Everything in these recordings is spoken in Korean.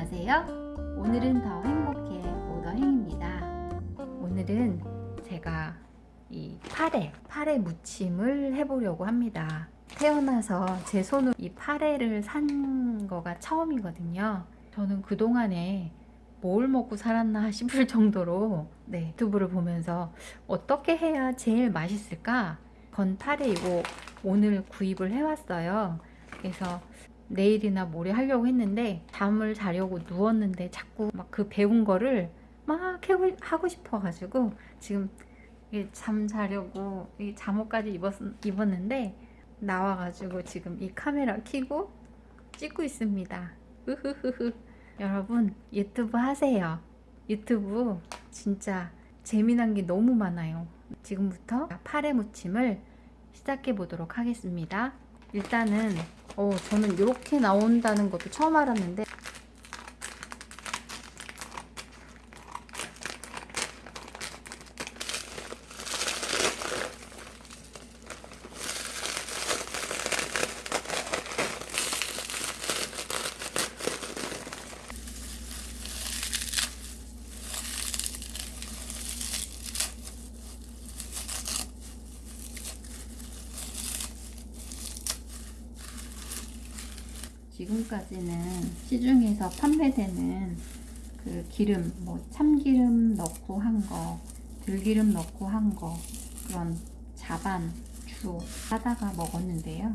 안녕하세요. 오늘은 더 행복해 오더행입니다. 오늘은 제가 이 파래, 파래 무침을 해보려고 합니다. 태어나서 제 손으로 이 파래를 산 거가 처음이거든요. 저는 그동안에 뭘 먹고 살았나 싶을 정도로 네, 유튜브를 보면서 어떻게 해야 제일 맛있을까? 건 파래 이거 오늘 구입을 해왔어요. 그래서 내일이나 모레 하려고 했는데 잠을 자려고 누웠는데 자꾸 막 그 배운 거를 막 하고 싶어가지고 지금 잠 자려고 이 잠옷까지 입었, 입었는데 나와가지고 지금 이 카메라 켜고 찍고 있습니다. 으흐흐흐. 여러분 유튜브 하세요. 유튜브 진짜 재미난 게 너무 많아요. 지금부터 파래 무침을 시작해 보도록 하겠습니다. 일단은 어, 저는 이렇게 나온다는 것도 처음 알았는데 지금까지는 시중에서 판매되는 그 기름, 뭐 참기름 넣고 한 거, 들기름 넣고 한 거, 그런 자반, 주 사다가 먹었는데요.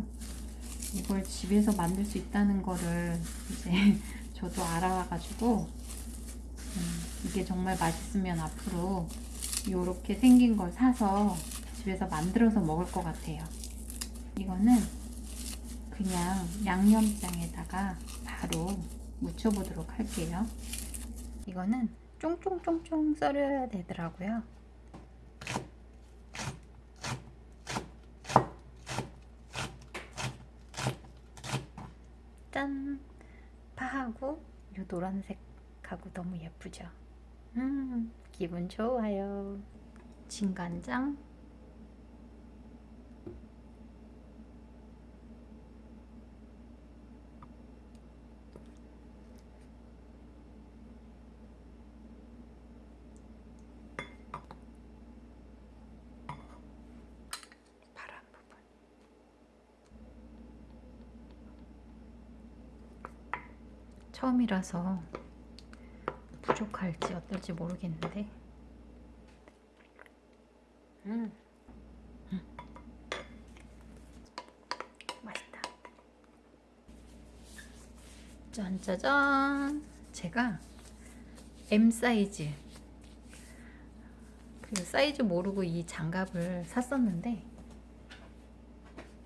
이걸 집에서 만들 수 있다는 거를 이제 저도 알아가지고 음, 이게 정말 맛있으면 앞으로 이렇게 생긴 걸 사서 집에서 만들어서 먹을 것 같아요. 이거는 그냥 양념장에다가 바로 묻혀보도록 할게요. 이거는 쫑쫑쫑쫑 썰어야 되더라고요. 짠! 파하고 이 노란색하고 너무 예쁘죠? 음, 기분 좋아요. 진간장 처음이라서 부족할지 어떨지 모르겠는데. 음. 음. 짠짜잔 제가 M 사이즈. 그 사이즈 모르고 이 장갑을 샀었는데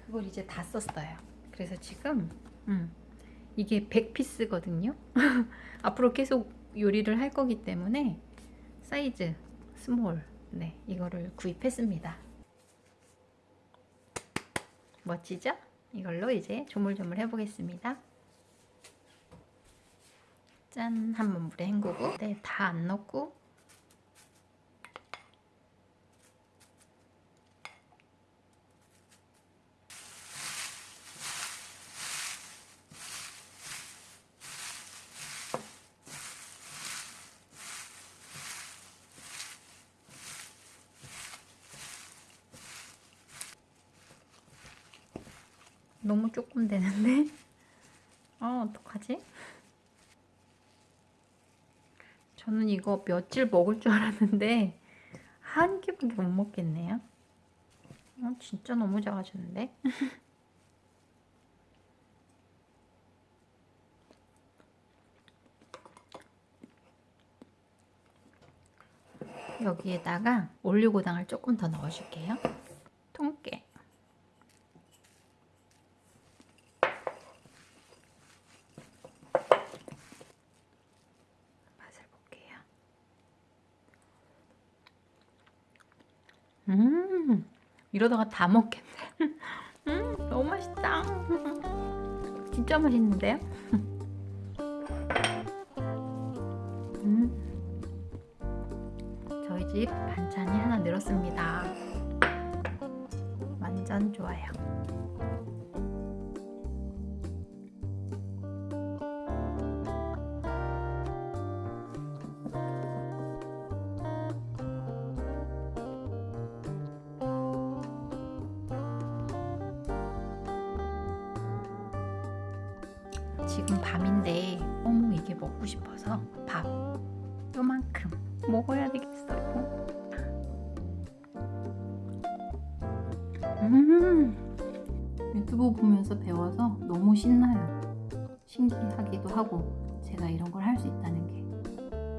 그걸 이제 다 썼어요. 그래서 지금 음, 이게 100 piece거든요. 앞으로 계속 요리를 할 거기 때문에 사이즈 small 네 이거를 구입했습니다. 멋지죠? 이걸로 이제 조물조물 해보겠습니다. 짠! 한번 물에 헹구고. 네 다 안 넣고 너무 조금 되는데? 아 어떡하지? 저는 이거 며칠 먹을 줄 알았는데 한 끼밖에 못 먹겠네요 어, 진짜 너무 작아졌는데? 여기에다가 올리고당을 조금 더 넣어줄게요 음 이러다가 다 먹겠네. 음 너무 맛있다. 진짜 맛있는데요? 음. 저희 집 반찬이 하나 늘었습니다. 완전 좋아요 지금 밤인데 너무 이게 먹고 싶어서 밥 요만큼 먹어야 되겠어요. 음 유튜브 보면서 배워서 너무 신나요. 신기하기도 하고 제가 이런 걸 할 수 있다는 게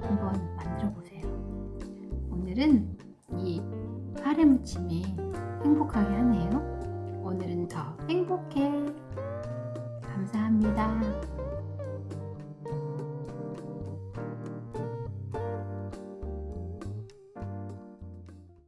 한번 만들어 보세요. 오늘은 이 파래 무침이 행복하게 하네요. 오늘은 더 행복해. 감사합니다.